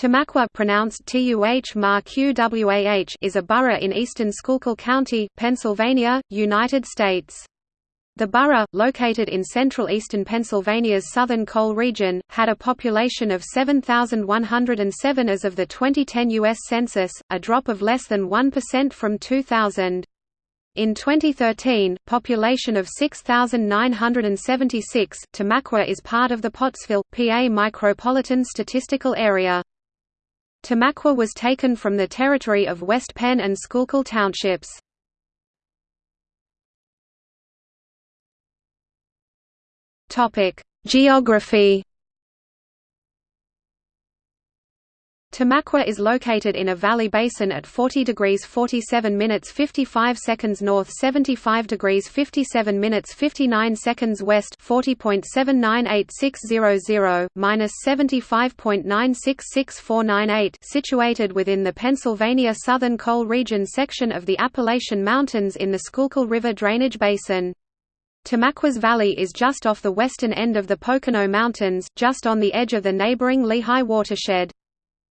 Tamaqua pronounced TUH is a borough in eastern Schuylkill County, Pennsylvania, United States. The borough, located in central eastern Pennsylvania's southern coal region, had a population of 7,107 as of the 2010 U.S. Census, a drop of less than 1% from 2000. In 2013, population of 6,976, Tamaqua is part of the Pottsville, PA Micropolitan Statistical Area. Tamaqua was taken from the territory of West Penn and Schuylkill townships. Geography Tamaqua is located in a valley basin at 40 degrees 47 minutes 55 seconds north 75 degrees 57 minutes 59 seconds west 40.798600, minus 75.966498 situated within the Pennsylvania Southern Coal Region section of the Appalachian Mountains in the Schuylkill River drainage basin. Tamaqua's Valley is just off the western end of the Pocono Mountains, just on the edge of the neighboring Lehigh watershed.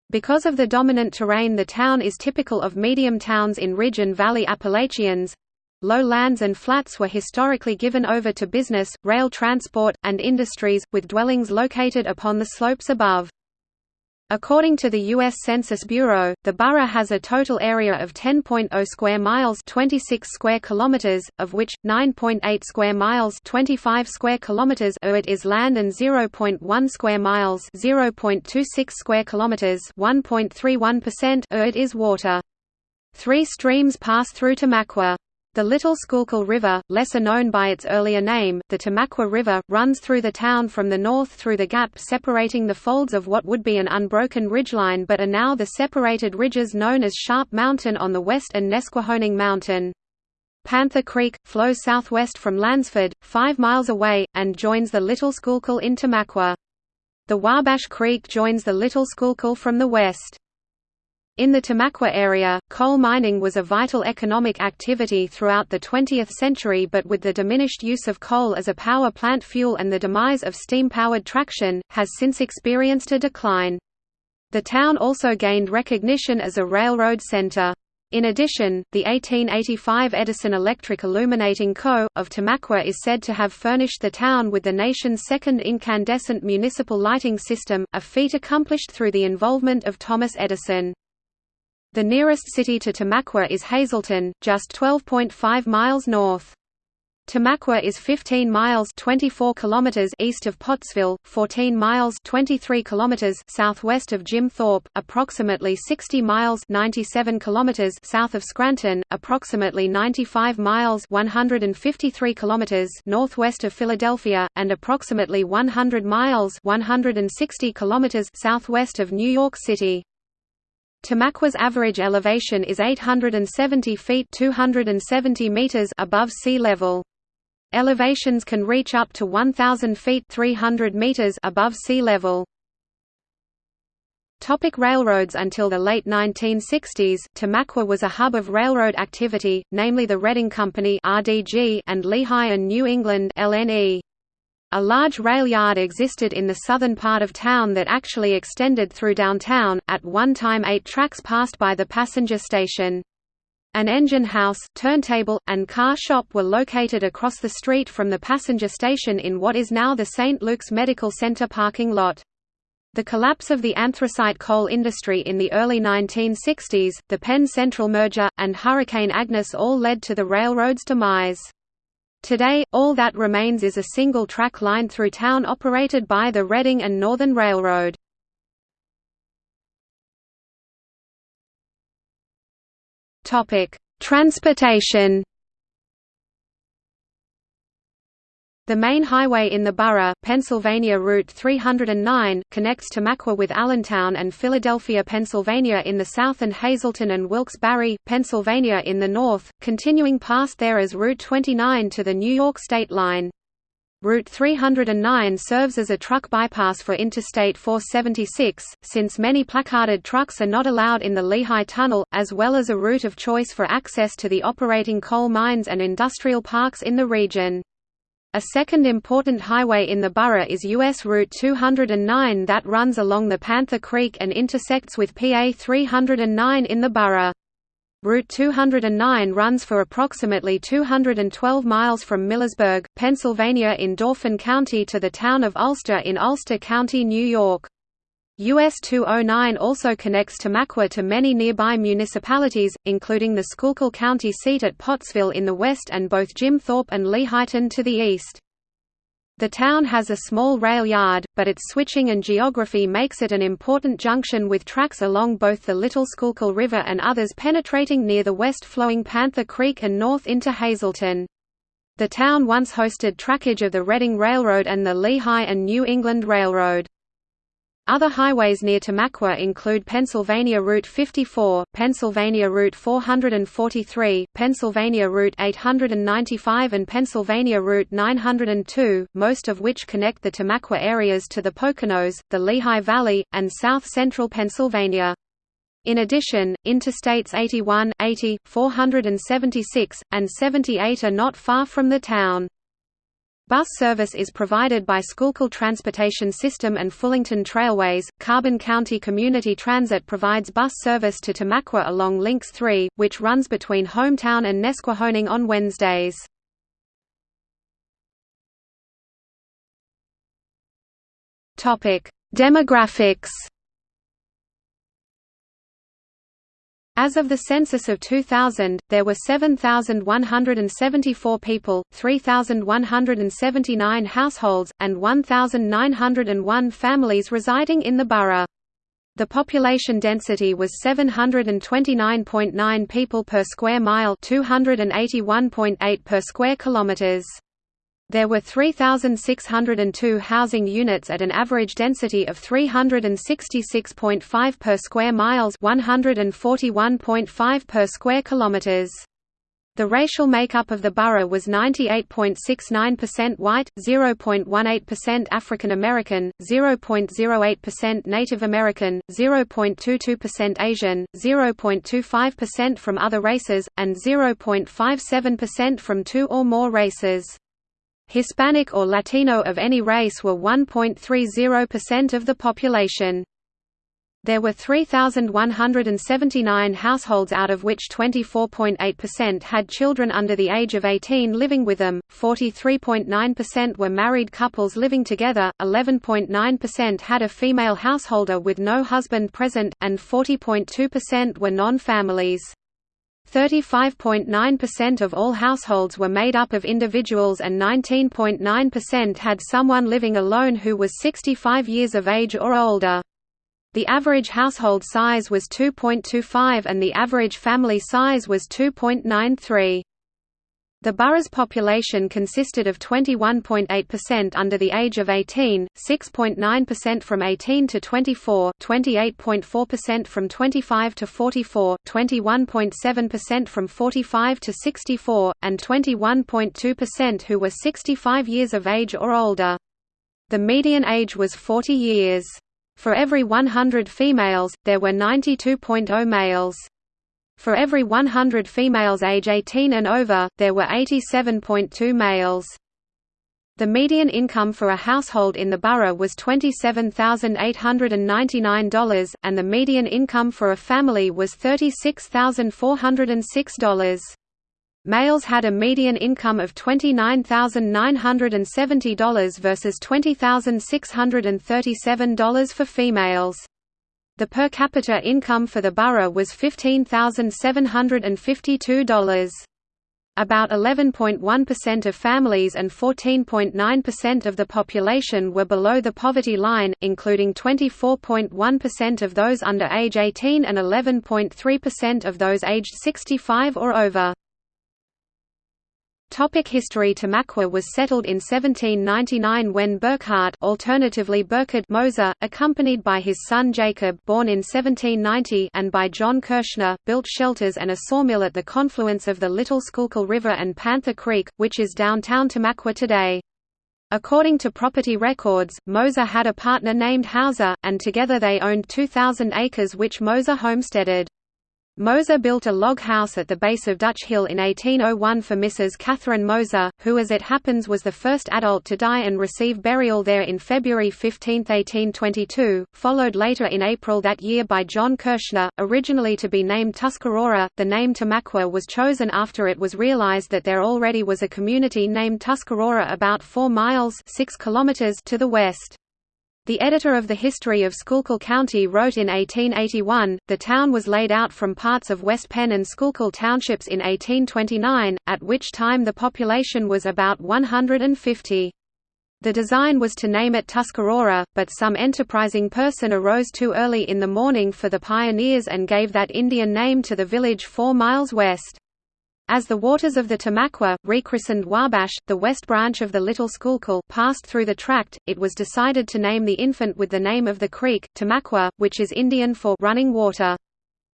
Because of the dominant terrain the town is typical of medium towns in ridge and valley Appalachians. Low lands and flats were historically given over to business, rail transport, and industries, with dwellings located upon the slopes above. According to the U.S. Census Bureau, the borough has a total area of 10.0 square miles 26 square kilometers, of which, 9.8 square miles 25 square kilometers of it is land and 0.1 square miles 0.26 square kilometers 1.31% of it is water. Three streams pass through Tamaqua. The Little Schuylkill River, lesser known by its earlier name, the Tamaqua River, runs through the town from the north through the gap separating the folds of what would be an unbroken ridgeline but are now the separated ridges known as Sharp Mountain on the west and Nesquehoning Mountain. Panther Creek, flows southwest from Lansford, 5 miles away, and joins the Little Schuylkill in Tamaqua. The Wabash Creek joins the Little Schuylkill from the west. In the Tamaqua area, coal mining was a vital economic activity throughout the 20th century but with the diminished use of coal as a power plant fuel and the demise of steam-powered traction, has since experienced a decline. The town also gained recognition as a railroad center. In addition, the 1885 Edison Electric Illuminating Co. of Tamaqua is said to have furnished the town with the nation's second incandescent municipal lighting system, a feat accomplished through the involvement of Thomas Edison. The nearest city to Tamaqua is Hazleton, just 12.5 miles north. Tamaqua is 15 miles 24 kilometers east of Pottsville, 14 miles 23 kilometers southwest of Jim Thorpe, approximately 60 miles 97 kilometers south of Scranton, approximately 95 miles 153 kilometers northwest of Philadelphia, and approximately 100 miles 160 kilometers southwest of New York City. Tamaqua's average elevation is 870 feet 270 meters above sea level. Elevations can reach up to 1,000 feet 300 meters above sea level. Topic railroads Until the late 1960s, Tamaqua was a hub of railroad activity, namely the Reading Company and Lehigh and New England (LNE). A large rail yard existed in the southern part of town that actually extended through downtown, at one time eight tracks passed by the passenger station. An engine house, turntable, and car shop were located across the street from the passenger station in what is now the St. Luke's Medical Center parking lot. The collapse of the anthracite coal industry in the early 1960s, the Penn Central merger, and Hurricane Agnes all led to the railroad's demise. Today, all that remains is a single track line through town operated by the Reading and Northern Railroad. Transportation The main highway in the borough, Pennsylvania Route 309, connects Tamaqua with Allentown and Philadelphia, Pennsylvania in the south and Hazleton and Wilkes-Barre, Pennsylvania in the north, continuing past there as Route 29 to the New York state line. Route 309 serves as a truck bypass for Interstate 476, since many placarded trucks are not allowed in the Lehigh Tunnel, as well as a route of choice for access to the operating coal mines and industrial parks in the region. A second important highway in the borough is US Route 209 that runs along the Panther Creek and intersects with PA 309 in the borough. Route 209 runs for approximately 212 miles from Millersburg, Pennsylvania in Dauphin County to the town of Ulster in Ulster County, New York. US 209 also connects Tamaqua to many nearby municipalities, including the Schuylkill County seat at Pottsville in the west and both Jim Thorpe and Lehighton to the east. The town has a small rail yard, but its switching and geography makes it an important junction with tracks along both the Little Schuylkill River and others penetrating near the west-flowing Panther Creek and north into Hazleton. The town once hosted trackage of the Reading Railroad and the Lehigh and New England Railroad. Other highways near Tamaqua include Pennsylvania Route 54, Pennsylvania Route 443, Pennsylvania Route 895 and Pennsylvania Route 902, most of which connect the Tamaqua areas to the Poconos, the Lehigh Valley, and south-central Pennsylvania. In addition, Interstates 81, 80, 476, and 78 are not far from the town. Bus service is provided by Schuylkill Transportation System and Fullington Trailways. Carbon County Community Transit provides bus service to Tamaqua along Links 3, which runs between Hometown and Nesquehoning on Wednesdays. Topic: Demographics As of the census of 2000, there were 7,174 people, 3,179 households, and 1,901 families residing in the borough. The population density was 729.9 people per square mile, 281.8 per square kilometers. There were 3,602 housing units at an average density of 366.5 per square miles 141.5 per square kilometers. The racial makeup of the borough was 98.69% white, 0.18% African American, 0.08% Native American, 0.22% Asian, 0.25% from other races, and 0.57% from two or more races. Hispanic or Latino of any race were 1.30% of the population. There were 3,179 households out of which 24.8% had children under the age of 18 living with them, 43.9% were married couples living together, 11.9% had a female householder with no husband present, and 40.2% were non-families. 35.9% of all households were made up of individuals and 19.9% had someone living alone who was 65 years of age or older. The average household size was 2.25 and the average family size was 2.93. The borough's population consisted of 21.8% under the age of 18, 6.9% from 18 to 24, 28.4% from 25 to 44, 21.7% from 45 to 64, and 21.2% who were 65 years of age or older. The median age was 40 years. For every 100 females, there were 92.0 males. For every 100 females age 18 and over, there were 87.2 males. The median income for a household in the borough was $27,899, and the median income for a family was $36,406. Males had a median income of $29,970 versus $20,637 for females. The per capita income for the borough was $15,752. About 11.1% of families and 14.9% of the population were below the poverty line, including 24.1% of those under age 18 and 11.3% of those aged 65 or over. Topic history Tamaqua was settled in 1799 when Burckhardt alternatively Burkhard Moser, accompanied by his son Jacob born in 1790 and by John Kirschner, built shelters and a sawmill at the confluence of the Little Schuylkill River and Panther Creek, which is downtown Tamaqua today. According to property records, Moser had a partner named Hauser, and together they owned 2,000 acres which Moser homesteaded. Moser built a log house at the base of Dutch Hill in 1801 for Mrs. Catherine Moser, who as it happens was the first adult to die and receive burial there in February 15, 1822, followed later in April that year by John Kirschner. Originally to be named Tuscarora, the name Tamaqua was chosen after it was realized that there already was a community named Tuscarora about 4 miles 6 kilometers to the west. The editor of the History of Schuylkill County wrote in 1881, the town was laid out from parts of West Penn and Schuylkill townships in 1829, at which time the population was about 150. The design was to name it Tuscarora, but some enterprising person arose too early in the morning for the pioneers and gave that Indian name to the village four miles west. As the waters of the Tamaqua, rechristened Wabash, the west branch of the Little Schuylkill, passed through the tract, it was decided to name the infant with the name of the creek, Tamaqua, which is Indian for running water.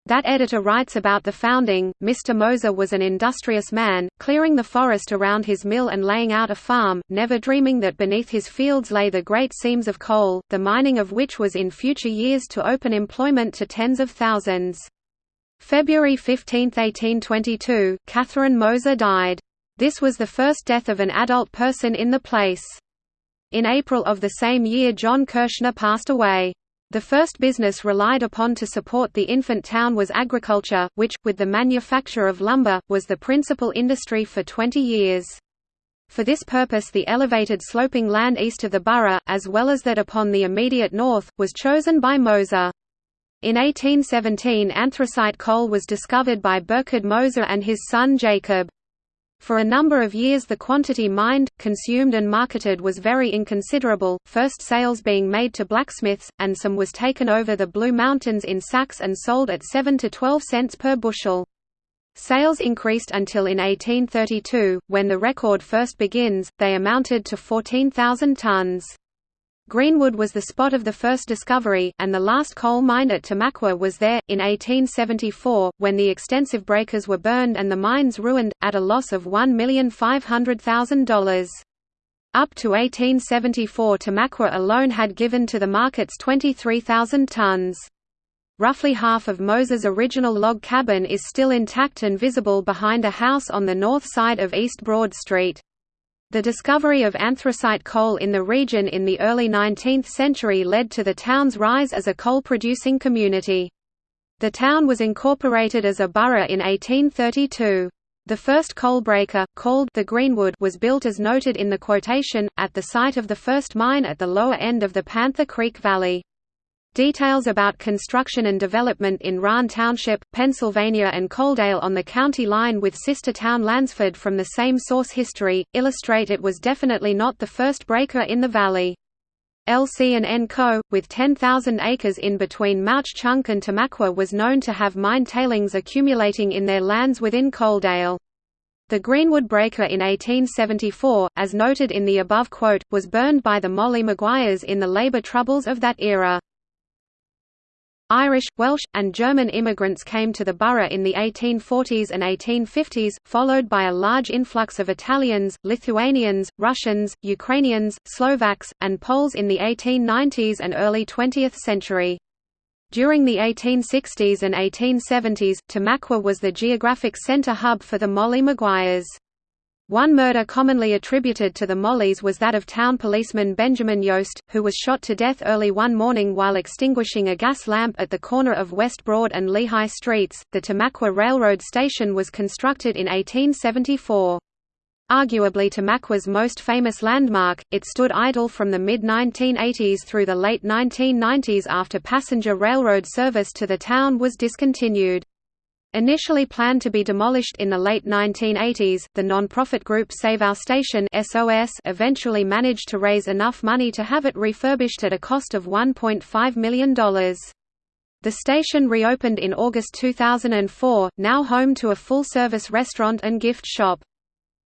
That editor writes about the founding, Mr. Moser was an industrious man, clearing the forest around his mill and laying out a farm, never dreaming that beneath his fields lay the great seams of coal, the mining of which was in future years to open employment to tens of thousands. February 15, 1822, Catherine Moser died. This was the first death of an adult person in the place. In April of the same year John Kirschner passed away. The first business relied upon to support the infant town was agriculture, which, with the manufacture of lumber, was the principal industry for 20 years. For this purpose the elevated sloping land east of the borough, as well as that upon the immediate north, was chosen by Moser. In 1817 anthracite coal was discovered by Burkhard Moser and his son Jacob. For a number of years the quantity mined, consumed and marketed was very inconsiderable, first sales being made to blacksmiths, and some was taken over the Blue Mountains in sacks and sold at 7 to 12 cents per bushel. Sales increased until in 1832, when the record first begins, they amounted to 14,000 tons. Greenwood was the spot of the first discovery, and the last coal mine at Tamaqua was there, in 1874, when the extensive breakers were burned and the mines ruined, at a loss of $1,500,000. Up to 1874 Tamaqua alone had given to the markets 23,000 tons. Roughly half of Moser's original log cabin is still intact and visible behind a house on the north side of East Broad Street. The discovery of anthracite coal in the region in the early 19th century led to the town's rise as a coal-producing community. The town was incorporated as a borough in 1832. The first coal breaker, called the Greenwood was built as noted in the quotation, at the site of the first mine at the lower end of the Panther Creek Valley. Details about construction and development in Rahn Township, Pennsylvania and Coaldale on the county line with sister town Lansford from the same source history, illustrate it was definitely not the first breaker in the valley. LC&N Co., with 10,000 acres in between Mauch Chunk and Tamaqua was known to have mine tailings accumulating in their lands within Coaldale. The Greenwood Breaker in 1874, as noted in the above quote, was burned by the Molly Maguires in the labor troubles of that era. Irish, Welsh, and German immigrants came to the borough in the 1840s and 1850s, followed by a large influx of Italians, Lithuanians, Russians, Ukrainians, Slovaks, and Poles in the 1890s and early 20th century. During the 1860s and 1870s, Tamaqua was the geographic center hub for the Molly Maguires. One murder commonly attributed to the Mollys was that of town policeman Benjamin Yost, who was shot to death early one morning while extinguishing a gas lamp at the corner of West Broad and Lehigh Streets. The Tamaqua Railroad Station was constructed in 1874. Arguably Tamaqua's most famous landmark, it stood idle from the mid-1980s through the late 1990s after passenger railroad service to the town was discontinued. Initially planned to be demolished in the late 1980s, the non-profit group Save Our Station SOS eventually managed to raise enough money to have it refurbished at a cost of $1.5 million. The station reopened in August 2004, now home to a full-service restaurant and gift shop.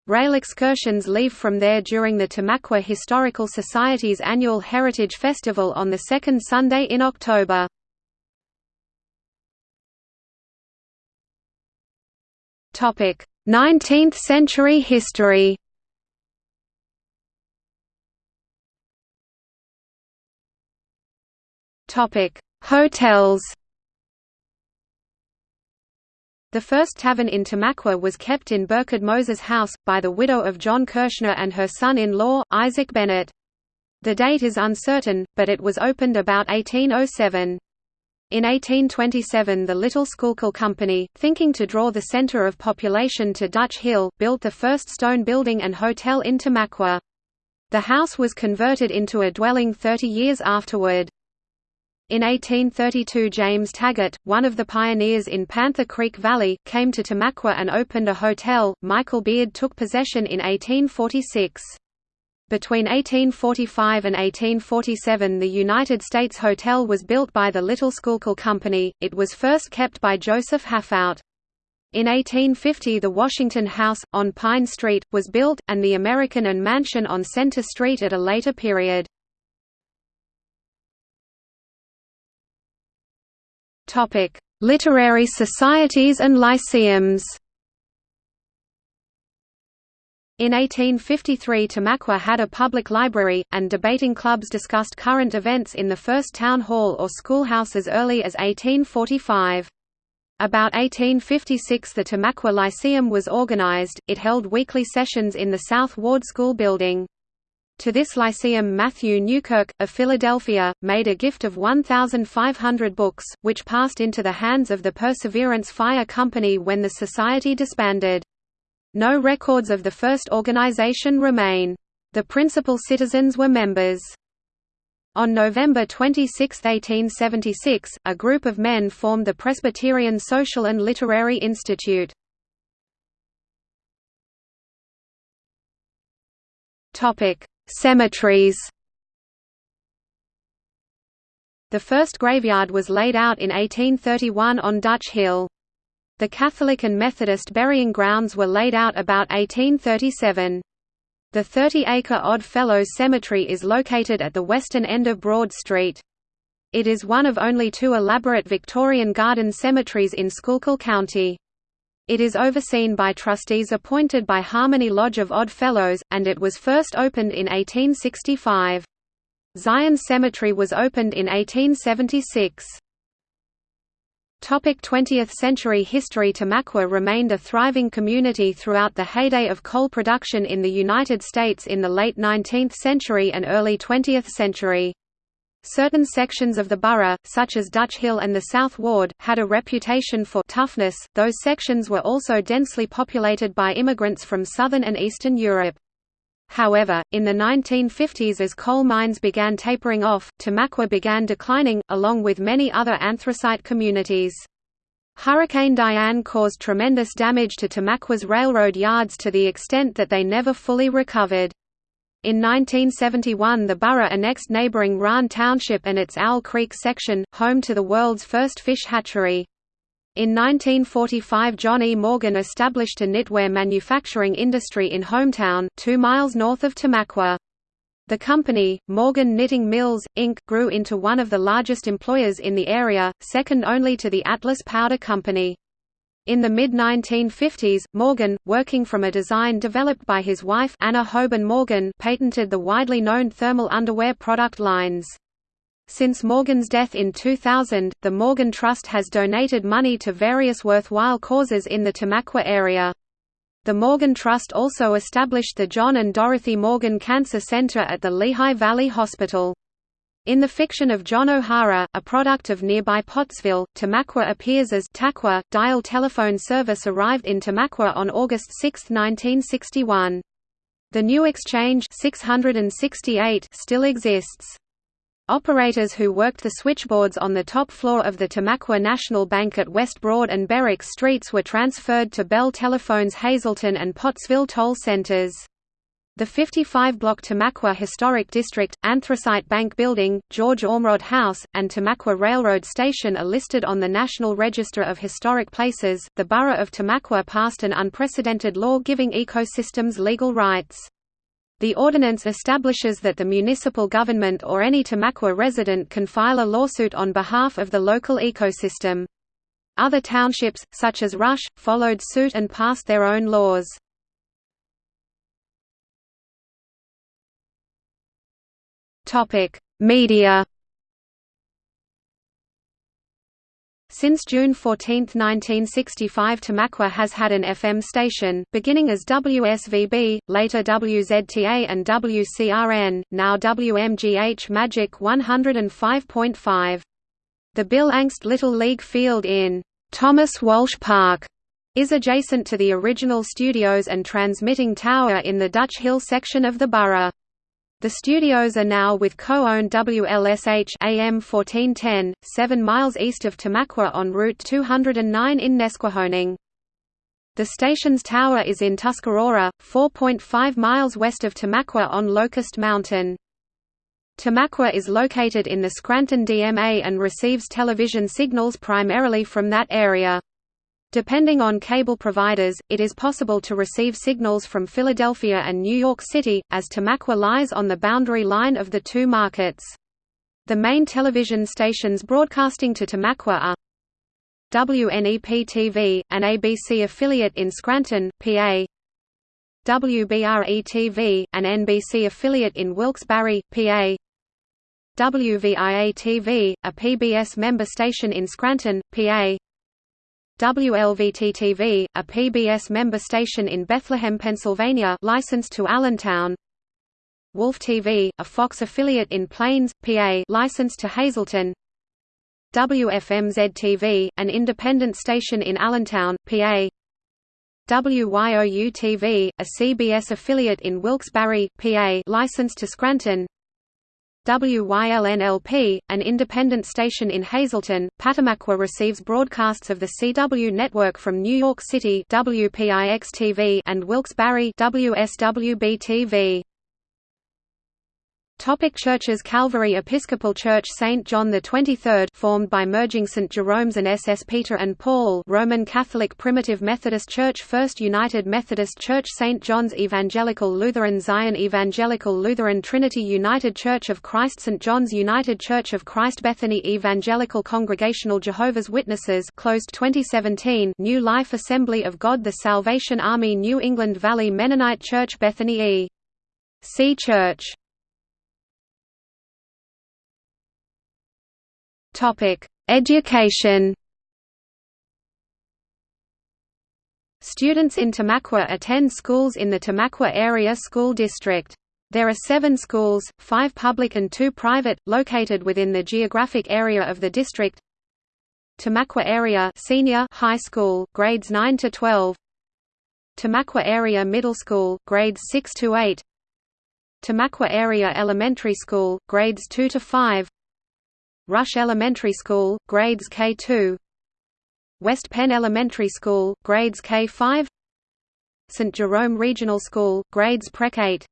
Rail excursions leave from there during the Tamaqua Historical Society's annual Heritage Festival on the second Sunday in October. 19th century history Topic: Hotels The first tavern in Tamaqua was kept in Burkhard Moser's House, by the widow of John Kirschner and her son-in-law, Isaac Bennett. The date is uncertain, but it was opened about 1807. In 1827 the Little Schuylkill Company, thinking to draw the center of population to Dutch Hill, built the first stone building and hotel in Tamaqua. The house was converted into a dwelling 30 years afterward. In 1832 James Taggart, one of the pioneers in Panther Creek Valley, came to Tamaqua and opened a hotel. Michael Beard took possession in 1846. Between 1845 and 1847 the United States Hotel was built by the Little Schuylkill Company, it was first kept by Joseph Haffout. In 1850 the Washington House, on Pine Street, was built, and the American and Mansion on Center Street at a later period. Literary societies and lyceums. In 1853 Tamaqua had a public library, and debating clubs discussed current events in the first town hall or schoolhouse as early as 1845. About 1856 the Tamaqua Lyceum was organized, it held weekly sessions in the South Ward School building. To this lyceum Matthew Newkirk, of Philadelphia, made a gift of 1,500 books, which passed into the hands of the Perseverance Fire Company when the society disbanded. No records of the first organization remain. The principal citizens were members. On November 26, 1876, a group of men formed the Presbyterian Social and Literary Institute. Cemeteries The first graveyard was laid out in 1831 on Dutch Hill. The Catholic and Methodist burying grounds were laid out about 1837. The 30-acre Odd Fellows Cemetery is located at the western end of Broad Street. It is one of only two elaborate Victorian garden cemeteries in Schuylkill County. It is overseen by trustees appointed by Harmony Lodge of Odd Fellows, and it was first opened in 1865. Zion Cemetery was opened in 1876. 20th century history Tamaqua remained a thriving community throughout the heyday of coal production in the United States in the late 19th century and early 20th century. Certain sections of the borough, such as Dutch Hill and the South Ward, had a reputation for toughness. Those sections were also densely populated by immigrants from southern and eastern Europe. However, in the 1950s as coal mines began tapering off, Tamaqua began declining, along with many other anthracite communities. Hurricane Diane caused tremendous damage to Tamaqua's railroad yards to the extent that they never fully recovered. In 1971 the borough annexed neighboring Rahn Township and its Owl Creek section, home to the world's first fish hatchery. In 1945 John E. Morgan established a knitwear manufacturing industry in Hometown, two miles north of Tamaqua. The company, Morgan Knitting Mills, Inc., grew into one of the largest employers in the area, second only to the Atlas Powder Company. In the mid-1950s, Morgan, working from a design developed by his wife Anna Hoban Morgan patented the widely known thermal underwear product lines. Since Morgan's death in 2000, the Morgan Trust has donated money to various worthwhile causes in the Tamaqua area. The Morgan Trust also established the John and Dorothy Morgan Cancer Center at the Lehigh Valley Hospital. In the fiction of John O'Hara, a product of nearby Pottsville, Tamaqua appears as Taqua. Dial telephone service arrived in Tamaqua on August 6, 1961. The new exchange 668 still exists. Operators who worked the switchboards on the top floor of the Tamaqua National Bank at West Broad and Berwick Streets were transferred to Bell Telephone's Hazleton and Pottsville toll centers. The 55-block Tamaqua Historic District, Anthracite Bank Building, George Ormerod House, and Tamaqua Railroad Station are listed on the National Register of Historic Places. The Borough of Tamaqua passed an unprecedented law giving ecosystems legal rights. The ordinance establishes that the municipal government or any Tamaqua resident can file a lawsuit on behalf of the local ecosystem. Other townships, such as Rush, followed suit and passed their own laws. Media. Since June 14, 1965 Tamaqua has had an FM station, beginning as WSVB, later WZTA and WCRN, now WMGH Magic 105.5. The Bill Angst Little League Field in Thomas Walsh Park is adjacent to the original studios and transmitting tower in the Dutch Hill section of the borough. The studios are now with co-owned WLSH AM 1410, 7 miles east of Tamaqua on Route 209 in Nesquehoning. The station's tower is in Tuscarora, 4.5 miles west of Tamaqua on Locust Mountain. Tamaqua is located in the Scranton DMA and receives television signals primarily from that area. Depending on cable providers, it is possible to receive signals from Philadelphia and New York City, as Tamaqua lies on the boundary line of the two markets. The main television stations broadcasting to Tamaqua are WNEP-TV, an ABC affiliate in Scranton, PA WBRE-TV, an NBC affiliate in Wilkes-Barre, PA WVIA-TV, a PBS member station in Scranton, PA WLVT-TV, a PBS member station in Bethlehem, Pennsylvania licensed to Allentown. Wolf TV, a Fox affiliate in Plains, PA licensed to Hazleton. WFMZ-TV, an independent station in Allentown, PA WYOU-TV, a CBS affiliate in Wilkes-Barre, PA licensed to Scranton WYLNLP, an independent station in Hazleton, Patamaqua receives broadcasts of the CW network from New York City WPIX-TV and Wilkes-Barre WSWB-TV. Topic churches Calvary Episcopal Church St. John the 23rd formed by merging St. Jerome's and SS Peter and Paul Roman Catholic Primitive Methodist Church First United Methodist Church St. John's Evangelical Lutheran Zion Evangelical Lutheran Trinity United Church of Christ St. John's United Church of Christ Bethany Evangelical Congregational Jehovah's Witnesses closed 2017 New Life Assembly of God The Salvation Army New England Valley Mennonite Church Bethany E. C. Church Topic: Education. Students in Tamaqua attend schools in the Tamaqua Area School District. There are seven schools, five public and two private, located within the geographic area of the district. Tamaqua Area Senior High School, grades 9 to 12. Tamaqua Area Middle School, grades 6 to 8. Tamaqua Area Elementary School, grades 2 to 5. Rush Elementary School, grades K2 West Penn Elementary School, grades K5 St. Jerome Regional School, grades Prec 8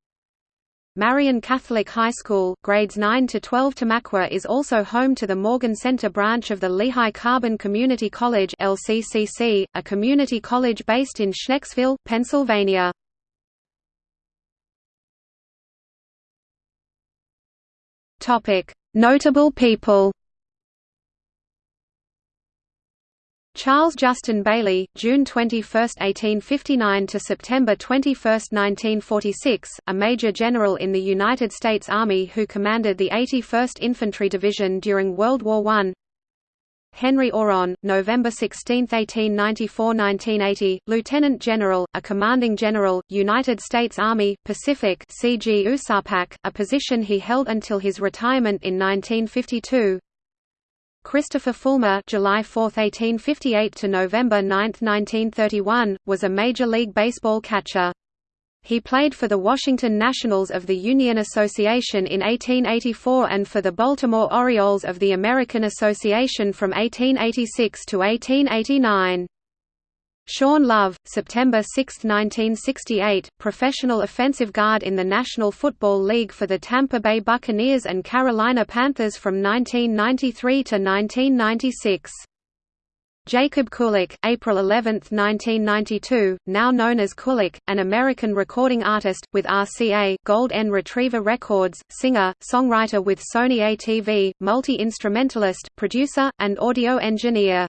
Marian Catholic High School, grades 9 to 12 Tamaqua is also home to the Morgan Center branch of the Lehigh Carbon Community College LCCC, a community college based in Schnecksville, Pennsylvania. Topic: Notable people Charles Justin Bailey, June 21, 1859 to September 21, 1946, a major general in the United States Army who commanded the 81st Infantry Division during World War I. Henry Aurand, November 16, 1894–1980, Lieutenant General, a Commanding General, United States Army, Pacific CG USAPAC, a position he held until his retirement in 1952. Christopher Fulmer July 4, 1858 to November 9, 1931, was a Major League Baseball catcher. He played for the Washington Nationals of the Union Association in 1884 and for the Baltimore Orioles of the American Association from 1886 to 1889. Sean Love, September 6, 1968, professional offensive guard in the National Football League for the Tampa Bay Buccaneers and Carolina Panthers from 1993 to 1996. Jacob Kulik, April 11, 1992, now known as Kulik, an American recording artist, with RCA Gold N Retriever Records, singer, songwriter with Sony ATV, multi-instrumentalist, producer, and audio engineer.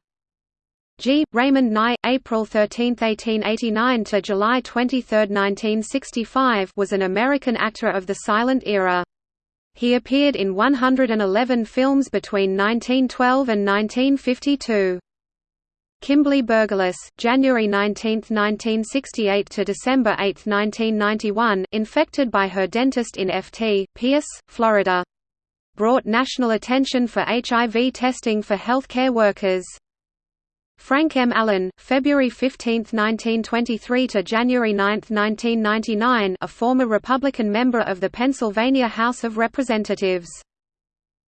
G. Raymond Nye, April 13, 1889 to July 23, 1965 was an American actor of the silent era. He appeared in 111 films between 1912 and 1952. Kimberly Bergalis, January 19, 1968 to December 8, 1991, infected by her dentist in Ft. Pierce, Florida. Brought national attention for HIV testing for healthcare workers. Frank M. Allen, February 15, 1923 to January 9, 1999, a former Republican member of the Pennsylvania House of Representatives.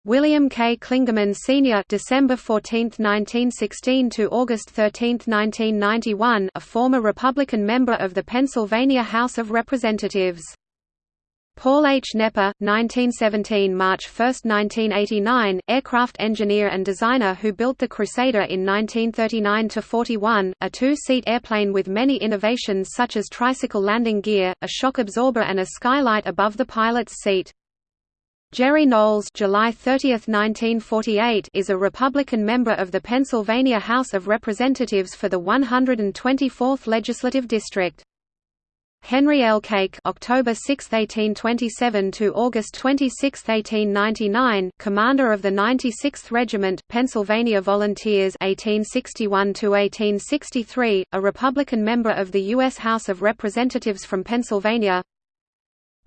William K. Klingaman Sr. December 14, 1916 to August 13, 1991, a former Republican member of the Pennsylvania House of Representatives. Paul H. Nepper, 1917 March 1, 1989, aircraft engineer and designer who built the Crusader in 1939–41, a two-seat airplane with many innovations such as tricycle landing gear, a shock absorber and a skylight above the pilot's seat. Jerry Knowles July 30, 1948, is a Republican member of the Pennsylvania House of Representatives for the 124th Legislative District. Henry L. Cake October 6, 1827 to August 26, 1899, commander of the 96th Regiment, Pennsylvania Volunteers 1861 to 1863, a Republican member of the US House of Representatives from Pennsylvania.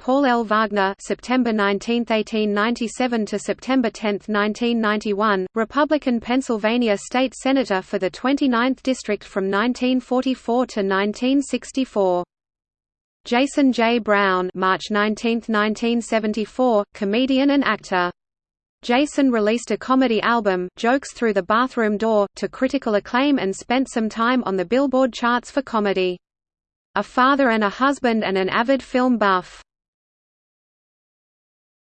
Paul L. Wagner September 19, 1897 to September 10, 1991, Republican Pennsylvania State Senator for the 29th District from 1944 to 1964. Jason J. Brown March 19, 1974, comedian and actor. Jason released a comedy album, Jokes Through the Bathroom Door, to critical acclaim and spent some time on the Billboard charts for comedy. A father and a husband and an avid film buff.